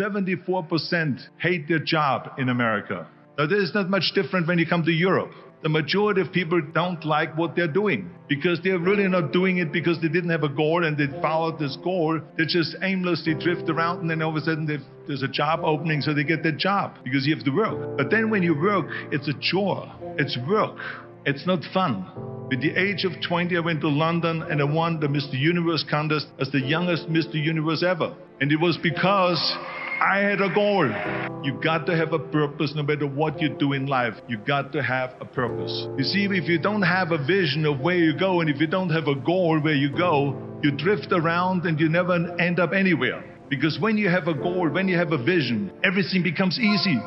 74% hate their job in America. Now, this is not much different when you come to Europe. The majority of people don't like what they're doing because they're really not doing it because they didn't have a goal and they followed this goal. They just aimlessly drift around and then all of a sudden there's a job opening, so they get that job because you have to work. But then when you work, it's a chore, it's work, it's not fun. At the age of 20, I went to London and I won the Mr. Universe contest as the youngest Mr. Universe ever. And it was because I had a goal. You got to have a purpose no matter what you do in life. You got to have a purpose. You see, if you don't have a vision of where you go and if you don't have a goal where you go, you drift around and you never end up anywhere. Because when you have a goal, when you have a vision, everything becomes easy.